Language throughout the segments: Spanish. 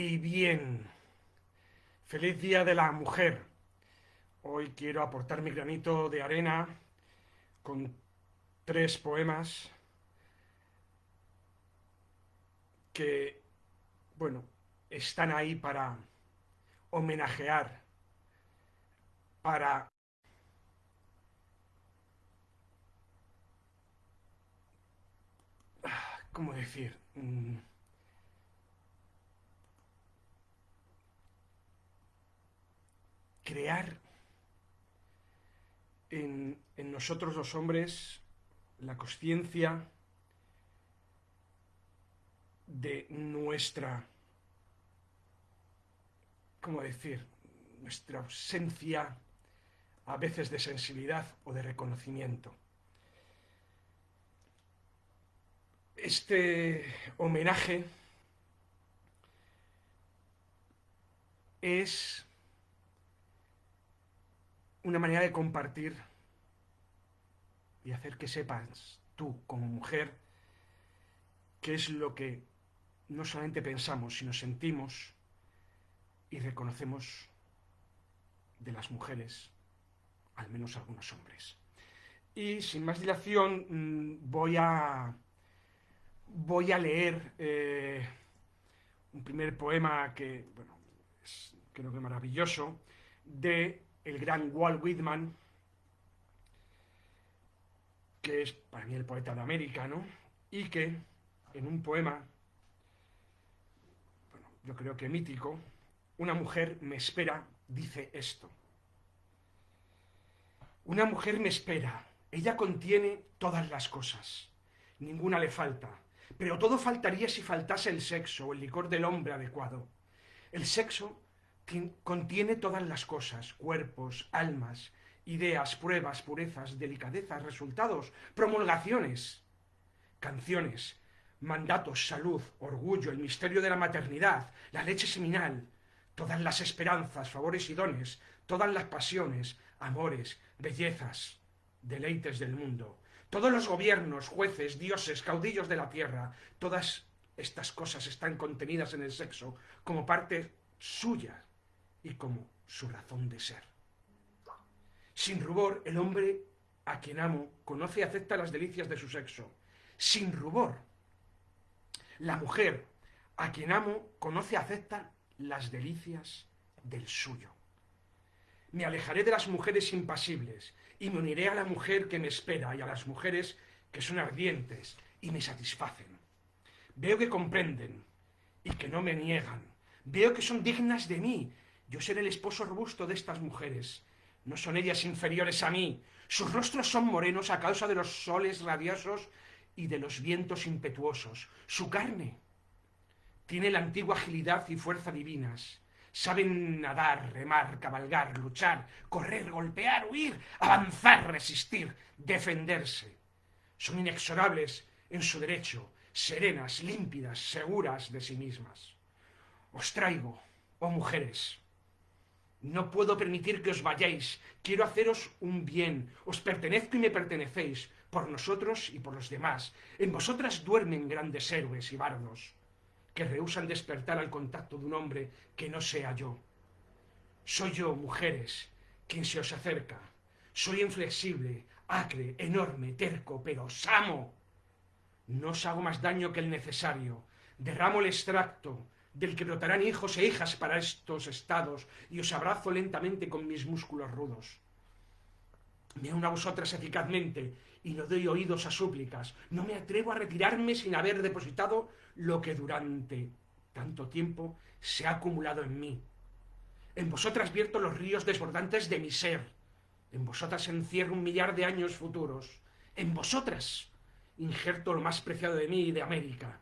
Y bien, feliz Día de la Mujer. Hoy quiero aportar mi granito de arena con tres poemas que, bueno, están ahí para homenajear, para ¿cómo decir? Crear en, nosotros los hombres la conciencia de nuestra, ¿cómo decir?, nuestra ausencia a veces de sensibilidad o de reconocimiento. Este homenaje es una manera de compartir y hacer que sepas tú como mujer qué es lo que no solamente pensamos, sino sentimos y reconocemos de las mujeres, al menos algunos hombres. Y sin más dilación mm, voy a, voy a leer eh, un primer poema que, bueno, creo que maravilloso, de el gran Walt Whitman, que es para mí el poeta de América, ¿no? Y que en un poema, bueno, yo creo que mítico, una mujer me espera, dice esto. Una mujer me espera, ella contiene todas las cosas, ninguna le falta, pero todo faltaría si faltase el sexo o el licor del hombre adecuado. El sexo contiene todas las cosas, cuerpos, almas, ideas, pruebas, purezas, delicadezas, resultados, promulgaciones, canciones, mandatos, salud, orgullo, el misterio de la maternidad, la leche seminal, todas las esperanzas, favores y dones, todas las pasiones, amores, bellezas, deleites del mundo, todos los gobiernos, jueces, dioses, caudillos de la tierra, todas estas cosas están contenidas en el sexo como parte suya y como su razón de ser. Sin rubor, el hombre a quien amo conoce y acepta las delicias de su sexo. Sin rubor, la mujer a quien amo conoce y acepta las delicias del suyo. Me alejaré de las mujeres impasibles y me uniré a la mujer que me espera y a las mujeres que son ardientes y me satisfacen. Veo que comprenden y que no me niegan. Veo que son dignas de mí yo seré el esposo robusto de estas mujeres. No son ellas inferiores a mí. Sus rostros son morenos a causa de los soles radiosos y de los vientos impetuosos. Su carne tiene la antigua agilidad y fuerza divinas. Saben nadar, remar, cabalgar, luchar, correr, golpear, huir, avanzar, resistir, defenderse. Son inexorables en su derecho, serenas, límpidas, seguras de sí mismas. Os traigo, oh mujeres, no puedo permitir que os vayáis. Quiero haceros un bien. Os pertenezco y me pertenecéis, por nosotros y por los demás. En vosotras duermen grandes héroes y bardos, que rehusan despertar al contacto de un hombre que no sea yo. Soy yo, mujeres, quien se os acerca. Soy inflexible, acre, enorme, terco, pero os amo. No os hago más daño que el necesario. Derramo el extracto, del que brotarán hijos e hijas para estos estados, y os abrazo lentamente con mis músculos rudos. Me uno a vosotras eficazmente, y no doy oídos a súplicas. No me atrevo a retirarme sin haber depositado lo que durante tanto tiempo se ha acumulado en mí. En vosotras vierto los ríos desbordantes de mi ser. En vosotras encierro un millar de años futuros. En vosotras injerto lo más preciado de mí y de América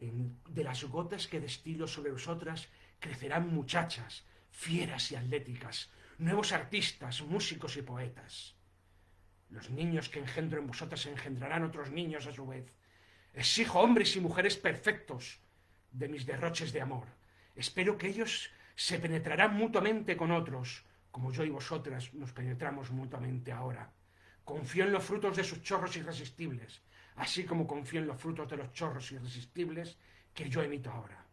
de las gotas que destilo sobre vosotras crecerán muchachas, fieras y atléticas, nuevos artistas, músicos y poetas. Los niños que engendro en vosotras engendrarán otros niños a su vez. Exijo hombres y mujeres perfectos de mis derroches de amor. Espero que ellos se penetrarán mutuamente con otros, como yo y vosotras nos penetramos mutuamente ahora. Confío en los frutos de sus chorros irresistibles, así como confío en los frutos de los chorros irresistibles que yo emito ahora.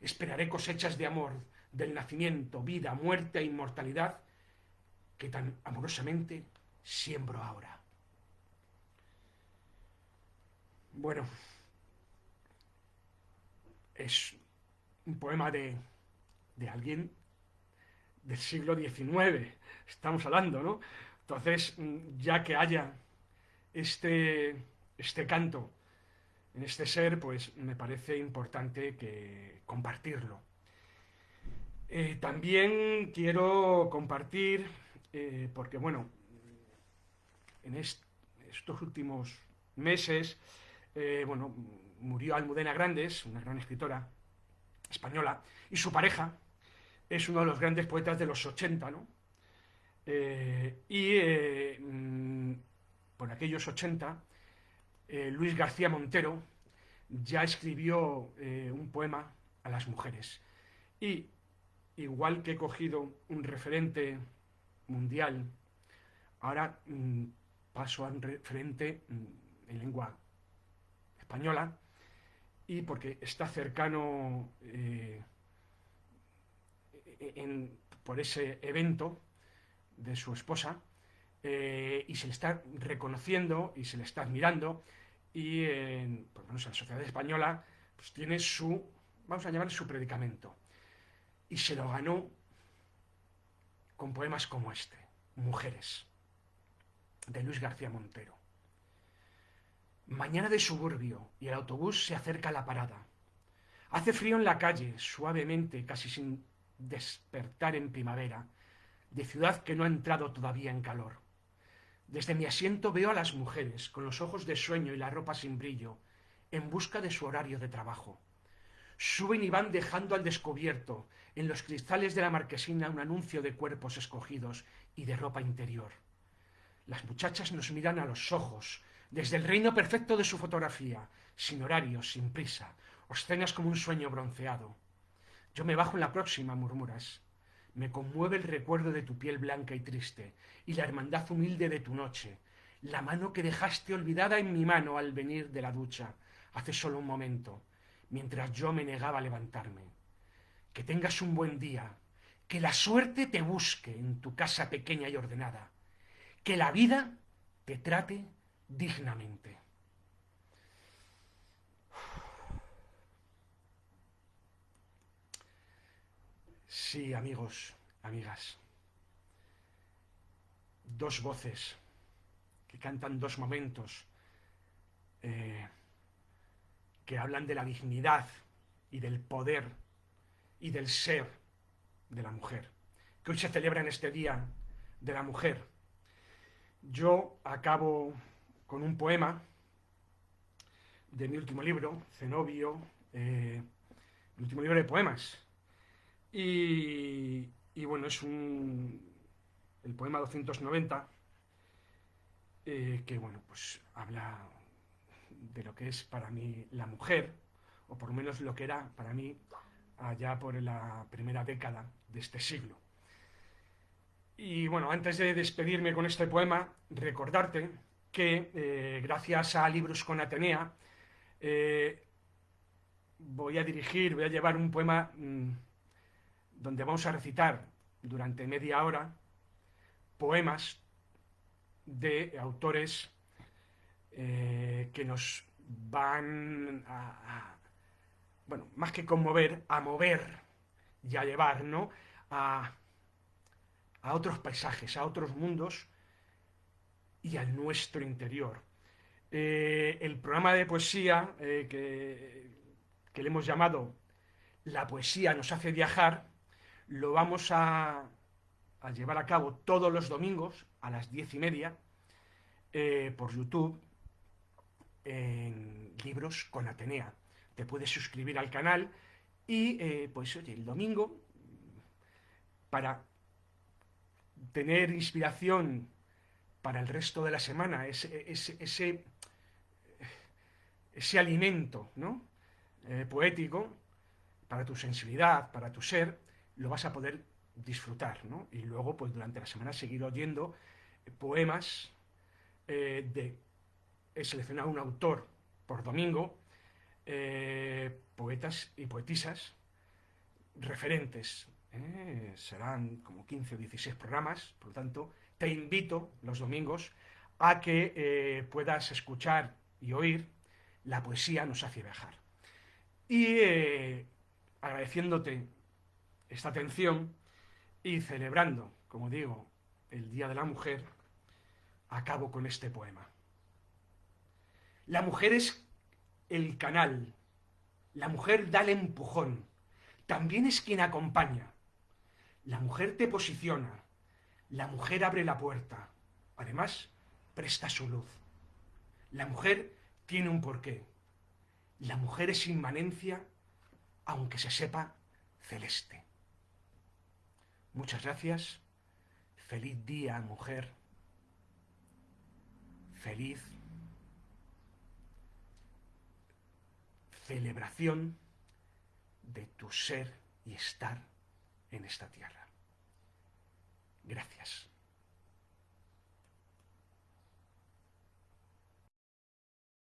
esperaré cosechas de amor, del nacimiento, vida, muerte e inmortalidad que tan amorosamente siembro ahora. Bueno, es un poema de, de alguien del siglo XIX, estamos hablando, ¿no? Entonces, ya que haya este, este canto en este ser, pues me parece importante que compartirlo. Eh, también quiero compartir, eh, porque bueno, en estos últimos meses, eh, bueno, murió Almudena Grandes, una gran escritora española, y su pareja es uno de los grandes poetas de los 80, ¿no? Y mm, por aquellos 80, Luis García Montero ya escribió un poema a las mujeres. Y igual que he cogido un referente mundial, ahora mm, paso a un referente mm, en lengua española y porque está cercano eh, por ese evento de su esposa eh, y se le está reconociendo y se le está admirando y por lo menos la sociedad española pues tiene su, vamos a llamar su predicamento y se lo ganó con poemas como este, Mujeres, de Luis García Montero. Mañana de suburbio y el autobús se acerca a la parada. Hace frío en la calle, suavemente, casi sin despertar en primavera, de ciudad que no ha entrado todavía en calor. Desde mi asiento veo a las mujeres, con los ojos de sueño y la ropa sin brillo, en busca de su horario de trabajo. Suben y van dejando al descubierto, en los cristales de la marquesina un anuncio de cuerpos escogidos y de ropa interior. Las muchachas nos miran a los ojos, desde el reino perfecto de su fotografía, sin horarios, sin prisa, obscenas como un sueño bronceado. Yo me bajo en la próxima, murmuras. Me conmueve el recuerdo de tu piel blanca y triste, y la hermandad humilde de tu noche, la mano que dejaste olvidada en mi mano al venir de la ducha, hace solo un momento, mientras yo me negaba a levantarme que tengas un buen día, que la suerte te busque en tu casa pequeña y ordenada, que la vida te trate dignamente. Sí, amigos, amigas. Dos voces que cantan dos momentos, eh, que hablan de la dignidad y del poder y del ser de la mujer, que hoy se celebra en este Día de la Mujer. Yo acabo con un poema de mi último libro, Zenobio, eh, mi último libro de poemas. Y, bueno, es un, el poema 290, eh, que bueno, pues habla de lo que es para mí la mujer, o por lo menos lo que era para mí allá por la primera década de este siglo. Y bueno, antes de despedirme con este poema, recordarte que eh, gracias a Libros con Atenea eh, voy a dirigir, voy a llevar un poema mm, donde vamos a recitar durante media hora poemas de autores eh, que nos van a, bueno, más que conmover, a mover y a llevar, ¿no? A, otros paisajes, a otros mundos y al nuestro interior. Eh, el programa de poesía eh, que, le hemos llamado La poesía nos hace viajar, lo vamos a, llevar a cabo todos los domingos a las diez y media eh, por YouTube en Libros con Atenea te puedes suscribir al canal y eh, pues oye, el domingo para tener inspiración para el resto de la semana, ese, ese, ese, alimento ¿no? Eh, poético para tu sensibilidad, para tu ser, lo vas a poder disfrutar, ¿no? Y luego, pues durante la semana seguir oyendo poemas eh, de... He seleccionado un autor por domingo eh, poetas y poetisas referentes. ¿eh? Serán como 15 o 16 programas, por lo tanto, te invito los domingos a que eh, puedas escuchar y oír La poesía nos hace viajar. Y eh, agradeciéndote esta atención y celebrando, como digo, el Día de la Mujer, acabo con este poema. La mujer es el canal, la mujer da el empujón, también es quien acompaña. La mujer te posiciona, la mujer abre la puerta, además presta su luz. La mujer tiene un porqué. La mujer es inmanencia, aunque se sepa celeste. Muchas gracias. Feliz día, mujer. Feliz celebración de tu ser y estar en esta tierra. Gracias.